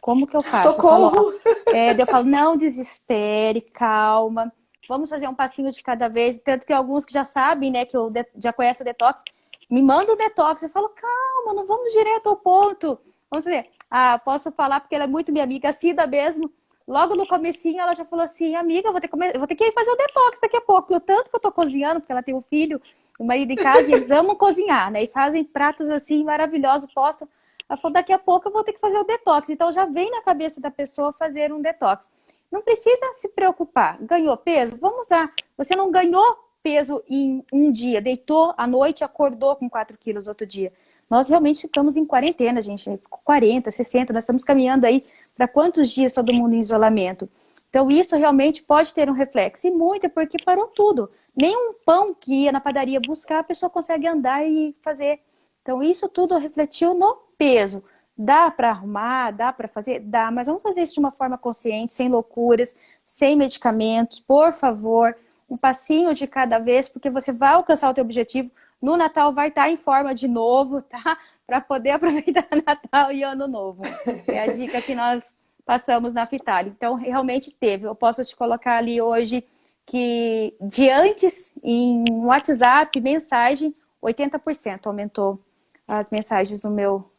Como que eu faço? Socorro! Eu falo, é, eu falo, não desespere, calma. Vamos fazer um passinho de cada vez. Tanto que alguns que já sabem, né, que eu já conhecem o detox, me mandam o detox. Eu falo, calma, não vamos direto ao ponto. Vamos ver. Ah, posso falar porque ela é muito minha amiga, a Cida mesmo. Logo no comecinho ela já falou assim, amiga, vou ter que, vou ter que ir fazer o detox daqui a pouco. E o tanto que eu tô cozinhando, porque ela tem um filho, o um marido em casa, e eles <laughs> amam cozinhar, né? E fazem pratos assim maravilhosos, postam. Ela falou, daqui a pouco eu vou ter que fazer o detox. Então já vem na cabeça da pessoa fazer um detox. Não precisa se preocupar. Ganhou peso? Vamos lá. Você não ganhou peso em um dia, deitou à noite, acordou com 4 quilos outro dia. Nós realmente ficamos em quarentena, gente. Ficou 40, 60, nós estamos caminhando aí para quantos dias todo mundo em isolamento. Então isso realmente pode ter um reflexo. E muito é porque parou tudo. Nem um pão que ia na padaria buscar, a pessoa consegue andar e fazer Então, isso tudo refletiu no peso. Dá para arrumar, dá para fazer? Dá, mas vamos fazer isso de uma forma consciente, sem loucuras, sem medicamentos, por favor, um passinho de cada vez, porque você vai alcançar o teu objetivo. No Natal vai estar em forma de novo, tá? <laughs> Para poder aproveitar <laughs> Natal e Ano Novo. É a dica que nós passamos na Fitali. Então, realmente teve. Eu posso te colocar ali hoje que de antes, em WhatsApp, mensagem, 80% aumentou as mensagens no meu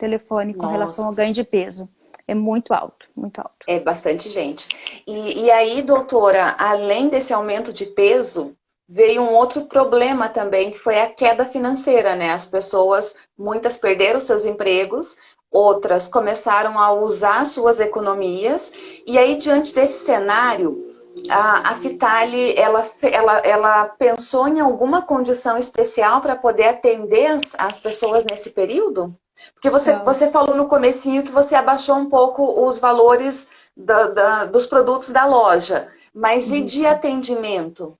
telefone com Nossa. relação ao ganho de peso. É muito alto, muito alto. É bastante gente. E, e aí, doutora, além desse aumento de peso, veio um outro problema também, que foi a queda financeira, né? As pessoas, muitas perderam seus empregos, outras começaram a usar suas economias, e aí, diante desse cenário, a, a Fitali, ela, ela, ela pensou em alguma condição especial para poder atender as, as pessoas nesse período? Porque você, você falou no comecinho que você abaixou um pouco os valores da, da, dos produtos da loja, mas Isso. e de atendimento?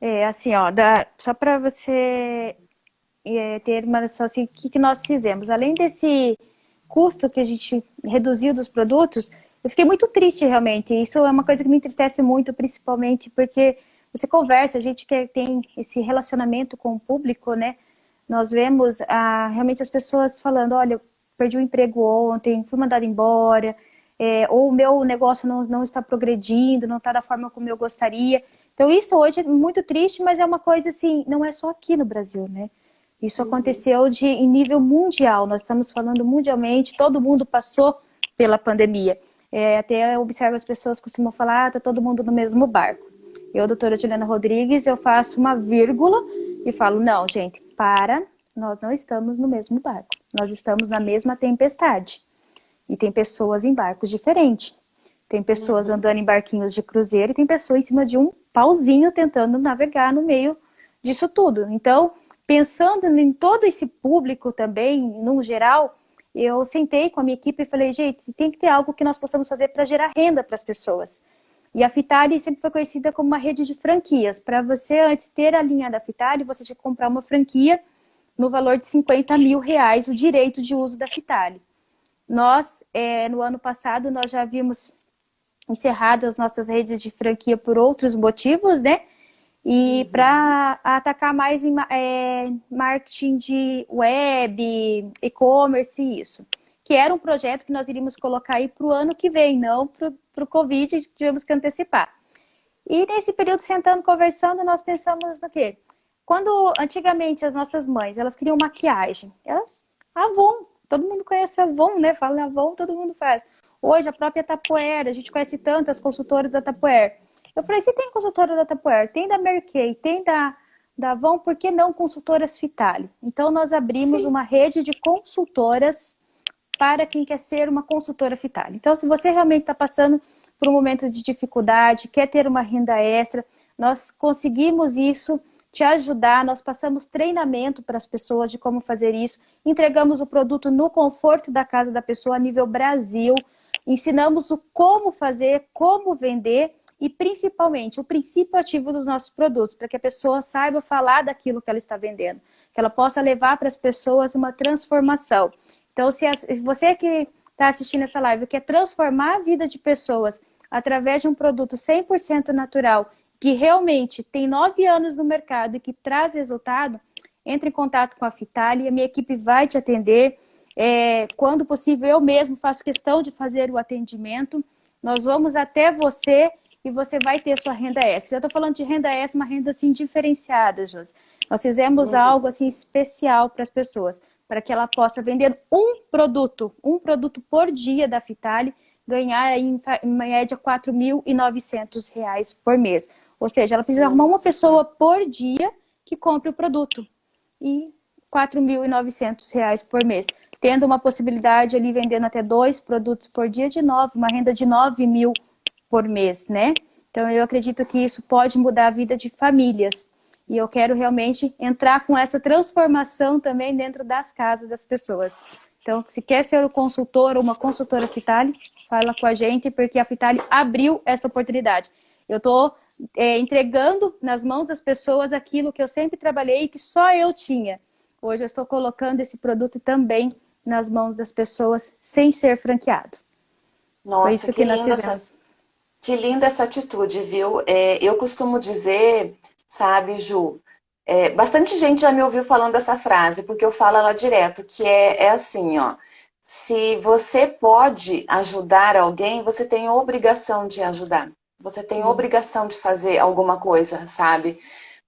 É, assim, ó, da, só para você é, ter uma noção, assim, o que, que nós fizemos? Além desse custo que a gente reduziu dos produtos, eu fiquei muito triste realmente. Isso é uma coisa que me entristece muito, principalmente porque você conversa, a gente que tem esse relacionamento com o público, né? Nós vemos ah, realmente as pessoas falando, olha, eu perdi o um emprego ontem, fui mandada embora, é, ou o meu negócio não, não está progredindo, não está da forma como eu gostaria. Então isso hoje é muito triste, mas é uma coisa assim, não é só aqui no Brasil, né? Isso uhum. aconteceu de, em nível mundial, nós estamos falando mundialmente, todo mundo passou pela pandemia. É, até eu observo as pessoas costumam falar, ah, tá todo mundo no mesmo barco. Eu, doutora Juliana Rodrigues, eu faço uma vírgula e falo, não, gente, para, nós não estamos no mesmo barco. Nós estamos na mesma tempestade. E tem pessoas em barcos diferentes. Tem pessoas uhum. andando em barquinhos de cruzeiro e tem pessoas em cima de um pauzinho tentando navegar no meio disso tudo. Então, pensando em todo esse público também, no geral, eu sentei com a minha equipe e falei, gente, tem que ter algo que nós possamos fazer para gerar renda para as pessoas. E a Fitali sempre foi conhecida como uma rede de franquias. Para você, antes ter a linha da Fitali, você tinha que comprar uma franquia no valor de 50 mil reais, o direito de uso da Fitali. Nós, é, no ano passado, nós já havíamos encerrado as nossas redes de franquia por outros motivos, né? E uhum. para atacar mais em é, marketing de web, e-commerce e isso. Que era um projeto que nós iríamos colocar aí para o ano que vem, não para o Covid, tivemos que antecipar. E nesse período, sentando, conversando, nós pensamos no quê? Quando antigamente as nossas mães, elas queriam maquiagem, elas, Avon, todo mundo conhece Avon, né? Fala Avon, todo mundo faz. Hoje a própria Tapoeira, a gente conhece tantas consultoras da Tapoeira. Eu falei, se tem consultora da Tapuer, tem da Mary Kay, tem da, da Avon, por que não consultoras Fitali? Então, nós abrimos Sim. uma rede de consultoras para quem quer ser uma consultora Fitali. Então, se você realmente está passando por um momento de dificuldade, quer ter uma renda extra, nós conseguimos isso, te ajudar, nós passamos treinamento para as pessoas de como fazer isso, entregamos o produto no conforto da casa da pessoa a nível Brasil, ensinamos o como fazer, como vender e principalmente o princípio ativo dos nossos produtos, para que a pessoa saiba falar daquilo que ela está vendendo, que ela possa levar para as pessoas uma transformação. Então, se você que está assistindo essa live quer transformar a vida de pessoas através de um produto 100% natural, que realmente tem nove anos no mercado e que traz resultado, entre em contato com a Fitali, a minha equipe vai te atender. É, quando possível, eu mesmo faço questão de fazer o atendimento. Nós vamos até você e você vai ter sua renda extra. Já estou falando de renda extra, uma renda assim diferenciada, Josi. Nós fizemos uhum. algo assim especial para as pessoas, para que ela possa vender um produto, um produto por dia da Fitali, ganhar em, em média R$ 4.900 por mês. Ou seja, ela precisa arrumar uma pessoa por dia que compre o produto. E R$ 4.900 por mês. Tendo uma possibilidade ali vendendo até dois produtos por dia de novo, uma renda de 9 mil por mês, né? Então eu acredito que isso pode mudar a vida de famílias. E eu quero realmente entrar com essa transformação também dentro das casas das pessoas. Então, se quer ser um consultor ou uma consultora Fitali, fala com a gente, porque a Fitali abriu essa oportunidade. Eu estou é, entregando nas mãos das pessoas aquilo que eu sempre trabalhei e que só eu tinha. hoje eu estou colocando esse produto também nas mãos das pessoas sem ser franqueado. Nossa, isso que, que linda essa, que linda essa atitude, viu? É, eu costumo dizer, sabe, Ju, é, bastante gente já me ouviu falando essa frase, porque eu falo ela direto, que é, é assim, ó, se você pode ajudar alguém, você tem obrigação de ajudar. Você tem obrigação de fazer alguma coisa, sabe?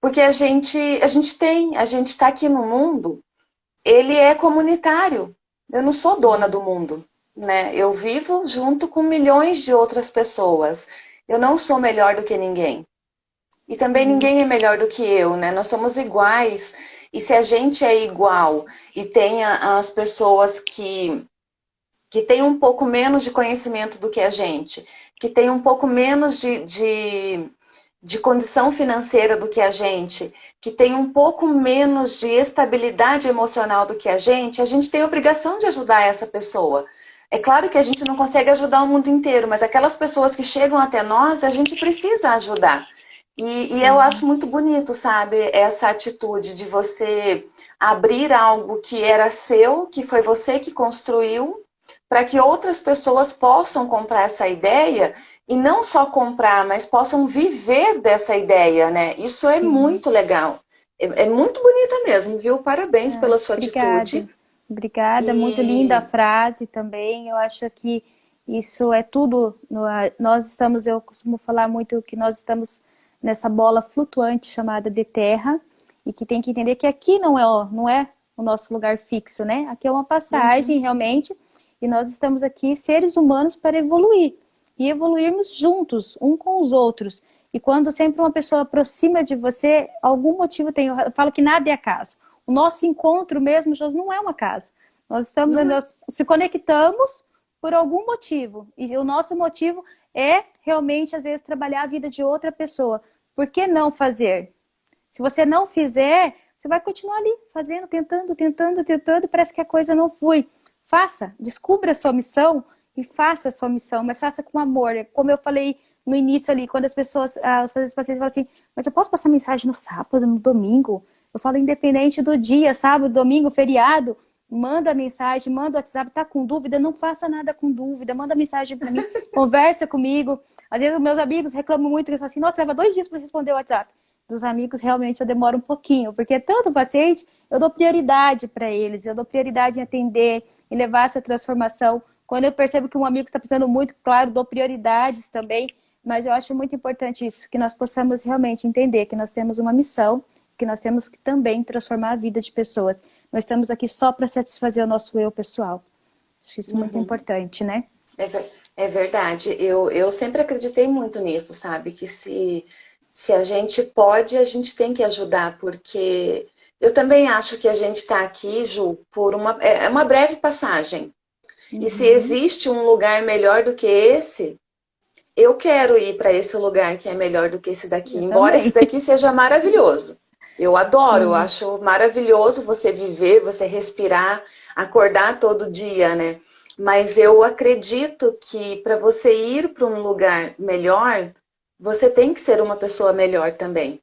Porque a gente, a gente tem, a gente está aqui no mundo, ele é comunitário. Eu não sou dona do mundo, né? Eu vivo junto com milhões de outras pessoas. Eu não sou melhor do que ninguém. E também ninguém é melhor do que eu, né? Nós somos iguais. E se a gente é igual e tem as pessoas que, que têm um pouco menos de conhecimento do que a gente, que têm um pouco menos de, de, de condição financeira do que a gente, que tem um pouco menos de estabilidade emocional do que a gente, a gente tem a obrigação de ajudar essa pessoa. É claro que a gente não consegue ajudar o mundo inteiro, mas aquelas pessoas que chegam até nós, a gente precisa ajudar. E, e, eu acho muito bonito, sabe, essa atitude de você abrir algo que era seu, que foi você que construiu, para que outras pessoas possam comprar essa ideia e não só comprar, mas possam viver dessa ideia, né? Isso é Sim. muito legal. É, é, muito bonita mesmo, viu? Parabéns é, pela sua obrigada. atitude. Obrigada, e... muito linda a frase também. Eu acho que isso é tudo. Nós estamos, eu costumo falar muito que nós estamos nessa bola flutuante chamada de terra e que tem que entender que aqui não é, não é o nosso lugar fixo, né? Aqui é uma passagem uhum. realmente e nós estamos aqui seres humanos para evoluir e evoluirmos juntos, um com os outros. E quando sempre uma pessoa aproxima de você, algum motivo tem. Eu falo que nada é acaso. O nosso encontro mesmo, Jesus, não é uma casa. Nós estamos, é. nós se conectamos por algum motivo. E o nosso motivo é realmente, às vezes, trabalhar a vida de outra pessoa. Por que não fazer? Se você não fizer, você vai continuar ali, fazendo, tentando, tentando, tentando, parece que a coisa não flui. Faça, descubra a sua missão e faça a sua missão, mas faça com amor. Como eu falei no início ali, quando as pessoas, os pacientes falam assim, mas eu posso passar mensagem no sábado, no domingo? Eu falo independente do dia, sábado, domingo, feriado, manda mensagem, manda o WhatsApp, tá com dúvida, não faça nada com dúvida, manda mensagem para mim, <laughs> conversa comigo. Às vezes meus amigos reclamam muito, eles falam assim, nossa, leva dois dias para responder o WhatsApp. Dos amigos, realmente, eu demoro um pouquinho, porque é tanto paciente, eu dou prioridade para eles, eu dou prioridade em atender, em levar essa transformação. Quando eu percebo que um amigo está precisando muito, claro, dou prioridades também, mas eu acho muito importante isso, que nós possamos realmente entender que nós temos uma missão, que nós temos que também transformar a vida de pessoas. Nós estamos aqui só para satisfazer o nosso eu pessoal. Acho isso uhum. muito importante, né? É, é verdade. Eu, eu sempre acreditei muito nisso, sabe? Que se, se a gente pode, a gente tem que ajudar, porque eu também acho que a gente está aqui, Ju, por uma, é, é uma breve passagem. Uhum. E se uhum. existe um lugar melhor do que esse, eu quero ir para esse lugar que é melhor do que esse daqui, eu embora também. esse daqui seja maravilhoso. Eu adoro, eu acho maravilhoso você viver, você respirar, acordar todo dia, né? Mas eu acredito que para você ir para um lugar melhor, você tem que ser uma pessoa melhor também.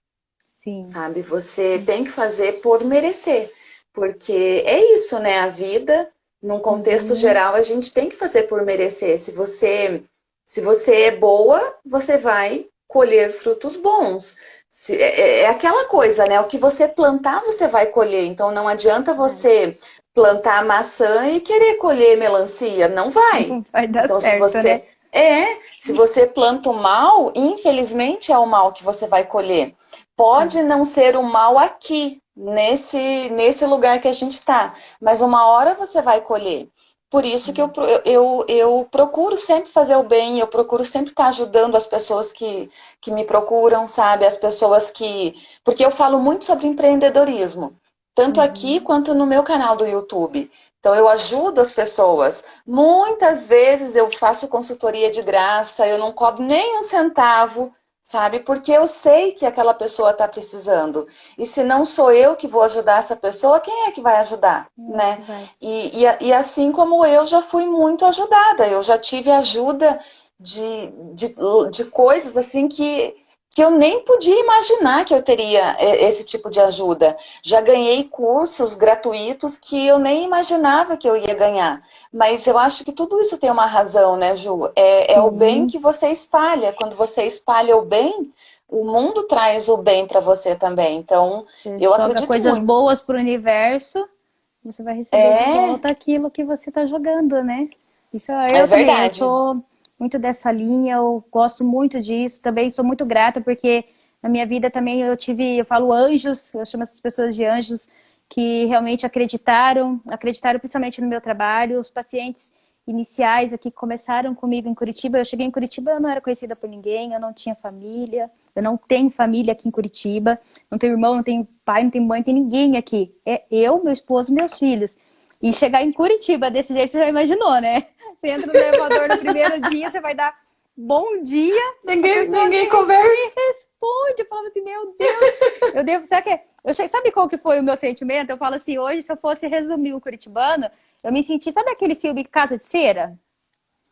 Sim. Sabe? Você tem que fazer por merecer. Porque é isso, né? A vida, num contexto uhum. geral, a gente tem que fazer por merecer. Se você, se você é boa, você vai colher frutos bons. Se, é, é, é aquela coisa, né? O que você plantar, você vai colher. Então não adianta você plantar maçã e querer colher melancia. Não vai. Não vai dar então, certo, se você... né? É, se você planta o mal, infelizmente é o mal que você vai colher. Pode hum. não ser o mal aqui, nesse, nesse lugar que a gente está, mas uma hora você vai colher. Por isso que eu, eu, eu procuro sempre fazer o bem, eu procuro sempre estar ajudando as pessoas que, que me procuram, sabe? As pessoas que... Porque eu falo muito sobre empreendedorismo tanto uhum. aqui quanto no meu canal do YouTube. Então eu ajudo as pessoas. Muitas vezes eu faço consultoria de graça, eu não cobro nem um centavo, sabe? Porque eu sei que aquela pessoa está precisando. E se não sou eu que vou ajudar essa pessoa, quem é que vai ajudar, uhum. né? E, e, e, assim como eu já fui muito ajudada, eu já tive ajuda de, de, de coisas assim que que eu nem podia imaginar que eu teria é, esse tipo de ajuda. Já ganhei cursos gratuitos que eu nem imaginava que eu ia ganhar. Mas eu acho que tudo isso tem uma razão, né, Ju? É, é o bem que você espalha. Quando você espalha o bem, o mundo traz o bem para você também. Então, você eu acredito coisas muito. boas para o universo, você vai receber é... de volta aquilo que você está jogando, né? Isso é eu é também, verdade. eu sou muito dessa linha, eu gosto muito disso, também sou muito grata porque na minha vida também eu tive, eu falo anjos, eu chamo essas pessoas de anjos que realmente acreditaram, acreditaram principalmente no meu trabalho, os pacientes iniciais aqui começaram comigo em Curitiba, eu cheguei em Curitiba, eu não era conhecida por ninguém, eu não tinha família, eu não tenho família aqui em Curitiba, não tenho irmão, não tenho pai, não tenho mãe, não tem ninguém aqui, é eu, meu esposo, meus filhos. E chegar em Curitiba desse jeito, você já imaginou, né? Você entra no elevador no primeiro dia, você vai dar bom dia. Ninguém, ninguém conversa. responde. Eu falo assim, meu Deus. Eu devo, sabe, que, eu, sabe qual que foi o meu sentimento? Eu falo assim, hoje, se eu fosse resumir o Curitibano, eu me senti, sabe aquele filme Casa de Cera?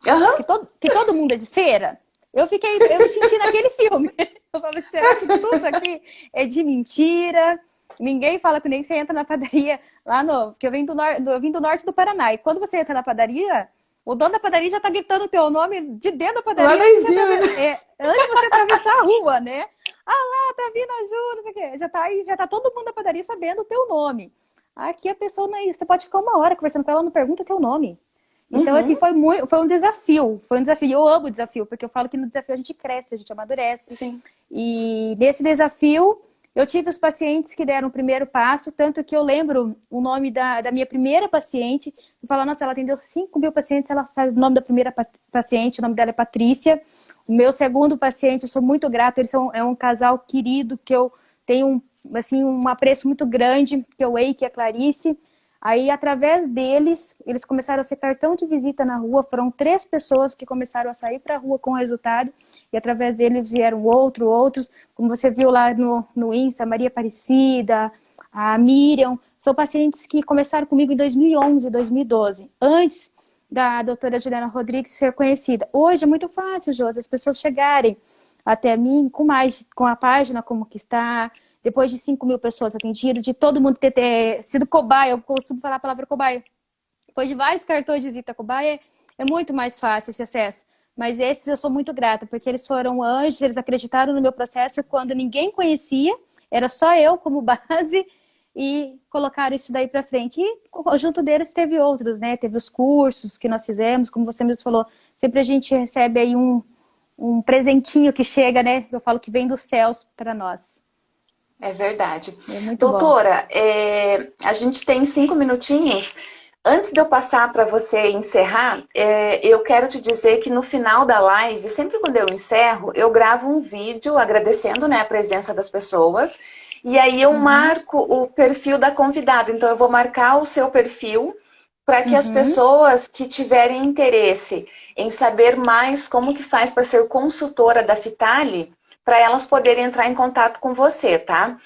Uhum. Que, todo, que todo mundo é de cera? Eu fiquei, eu me senti naquele filme. <laughs> Eu falei, será que tudo aqui é de mentira? Ninguém fala nem que você entra na padaria lá no. Porque eu vim do, nor, eu vim do norte do Paraná. E quando você entra na padaria, o dono da padaria já tá gritando o teu nome de dentro da padaria. Lá é, antes de você atravessar a rua, né? Ah lá, tá vindo ajuda, não sei o quê. Já tá, aí, já tá todo mundo da padaria sabendo o teu nome. Aqui a pessoa, não, é você pode ficar uma hora conversando com ela, não pergunta teu nome. Então, uhum. assim, foi, muito, foi um desafio. Foi um desafio. Eu amo o desafio, porque eu falo que no desafio a gente cresce, a gente amadurece. Sim. E nesse desafio, eu tive os pacientes que deram o primeiro passo, tanto que eu lembro o nome da, da minha primeira paciente, e falar, nossa, ela atendeu 5 mil pacientes, ela sabe o nome da primeira paciente, o nome dela é Patrícia. O meu segundo paciente, eu sou muito grato, eles são é um casal querido, que eu tenho um, assim, um apreço muito grande, que é o Eike e a Clarice. Aí, através deles, eles começaram a ser cartão de visita na rua. Foram três pessoas que começaram a sair para a rua com o resultado. E através deles vieram outro, outros. Como você viu lá no, no Insta, Maria Aparecida, a Miriam. São pacientes que começaram comigo em 2011, 2012. Antes da doutora Juliana Rodrigues ser conhecida. Hoje é muito fácil, Josi, as pessoas chegarem até mim com mais, com a página como que está, depois de 5 mil pessoas atendidas, de todo mundo ter, ter sido cobaia, eu costumo falar a palavra cobaia, depois de vários cartões de visita cobaia, é muito mais fácil esse acesso. Mas esses eu sou muito grata, porque eles foram anjos, eles acreditaram no meu processo quando ninguém conhecia, era só eu como <laughs> base, e colocaram isso daí para frente. E junto deles teve outros, né? Teve os cursos que nós fizemos, como você mesmo falou, sempre a gente recebe aí um, um presentinho que chega, né? Eu falo que vem dos céus para nós. É verdade. É Doutora, é, a gente tem cinco minutinhos. Antes de eu passar para você encerrar, é, eu quero te dizer que no final da live, sempre quando eu encerro, eu gravo um vídeo agradecendo né, a presença das pessoas. E aí eu uhum. marco o perfil da convidada. Então eu vou marcar o seu perfil para que uhum. as pessoas que tiverem interesse em saber mais como que faz para ser consultora da Fitali, para elas poderem entrar em contato com você, tá?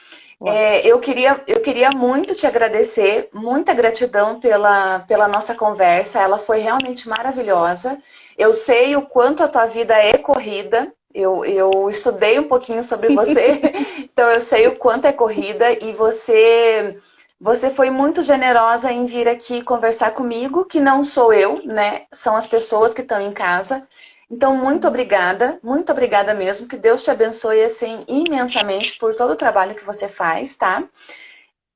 É, eu, queria, eu queria muito te agradecer, muita gratidão pela, pela nossa conversa, ela foi realmente maravilhosa. Eu sei o quanto a tua vida é corrida, eu, eu estudei um pouquinho sobre você, <laughs> então eu sei o quanto é corrida e você, você foi muito generosa em vir aqui conversar comigo, que não sou eu, né? São as pessoas que estão em casa. Então, muito obrigada, muito obrigada mesmo, que Deus te abençoe assim imensamente por todo o trabalho que você faz, tá?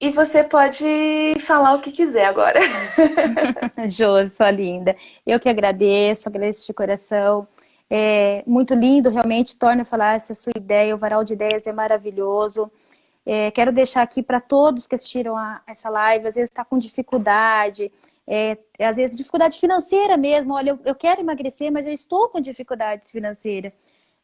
E você pode falar o que quiser agora. <laughs> Jô, sua linda. Eu que agradeço, agradeço de coração. É muito lindo, realmente, torna a falar essa sua ideia, o Varal de Ideias é maravilhoso. É, quero deixar aqui para todos que assistiram a essa live, às vezes está com dificuldade, é, às vezes dificuldade financeira mesmo, olha, eu, eu quero emagrecer, mas eu estou com dificuldades financeiras.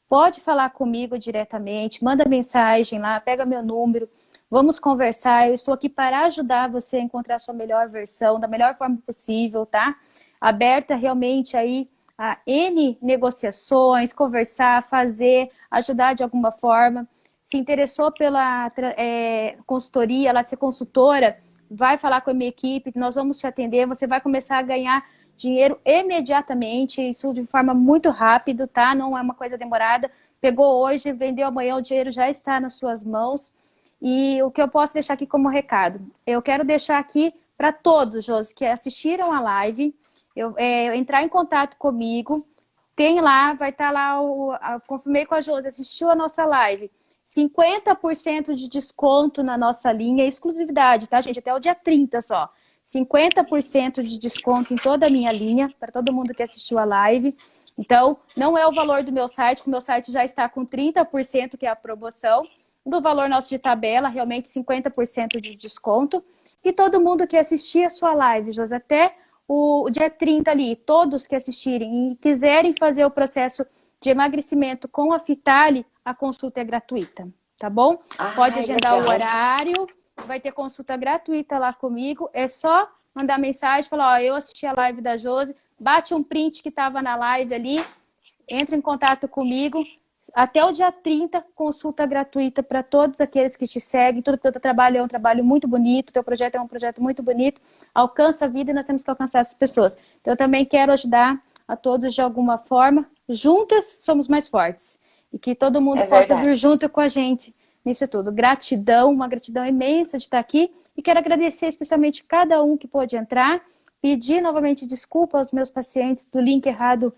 Pode falar comigo diretamente, manda mensagem lá, pega meu número, vamos conversar, eu estou aqui para ajudar você a encontrar a sua melhor versão, da melhor forma possível, tá? Aberta realmente aí a N negociações, conversar, fazer, ajudar de alguma forma. Se interessou pela é, consultoria, ela ser consultora, vai falar com a minha equipe, nós vamos te atender, você vai começar a ganhar dinheiro imediatamente, isso de forma muito rápida, tá? Não é uma coisa demorada. pegou hoje, vendeu amanhã, o dinheiro já está nas suas mãos. E o que eu posso deixar aqui como recado? Eu quero deixar aqui para todos, Josi, que assistiram a live, eu, é, entrar em contato comigo, tem lá, vai estar tá lá, o, a, confirmei com a Josi, assistiu a nossa live, 50% de desconto na nossa linha, exclusividade, tá, gente? Até o dia 30 só. 50% de desconto em toda a minha linha, para todo mundo que assistiu a live. Então, não é o valor do meu site, o meu site já está com 30%, que é a promoção, do valor nosso de tabela, realmente 50% de desconto. E todo mundo que assistir a sua live, José, até o dia 30 ali, todos que assistirem e quiserem fazer o processo de emagrecimento com a Fitali, a consulta é gratuita, tá bom? Ai, Pode agendar legal. o horário, vai ter consulta gratuita lá comigo, é só mandar mensagem, falar, ó, eu assisti a live da Josi, bate um print que estava na live ali, entra em contato comigo, até o dia 30, consulta gratuita para todos aqueles que te seguem. Tudo que o teu trabalho é um trabalho muito bonito, teu projeto é um projeto muito bonito, alcança a vida e nós temos que alcançar essas pessoas. Então, eu também quero ajudar a todos de alguma forma. Juntas somos mais fortes. E que todo mundo é possa vir junto com a gente nisso tudo. Gratidão, uma gratidão imensa de estar aqui. E quero agradecer especialmente cada um que pôde entrar. Pedir novamente desculpa aos meus pacientes do link errado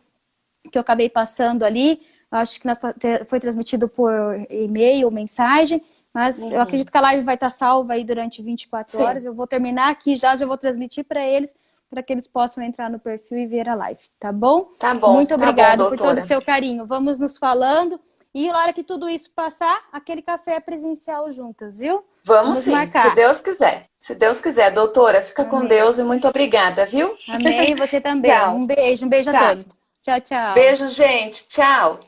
que eu acabei passando ali acho que nós, foi transmitido por e-mail, mensagem, mas uhum. eu acredito que a live vai estar salva aí durante 24 Sim. horas. Eu vou terminar aqui já, já vou transmitir para eles, para que eles possam entrar no perfil e ver a live, tá bom? Tá bom. Muito obrigada tá por todo o seu carinho. Vamos nos falando. E na hora que tudo isso passar, aquele café presencial juntas, viu? Vamos, Vamos sim, marcar. se Deus quiser. Se Deus quiser. Doutora, fica Amém. com Deus e muito obrigada, viu? Amém, você <laughs> também. um beijo, um beijo a todos. Tchau, tchau. Beijo, gente. Tchau.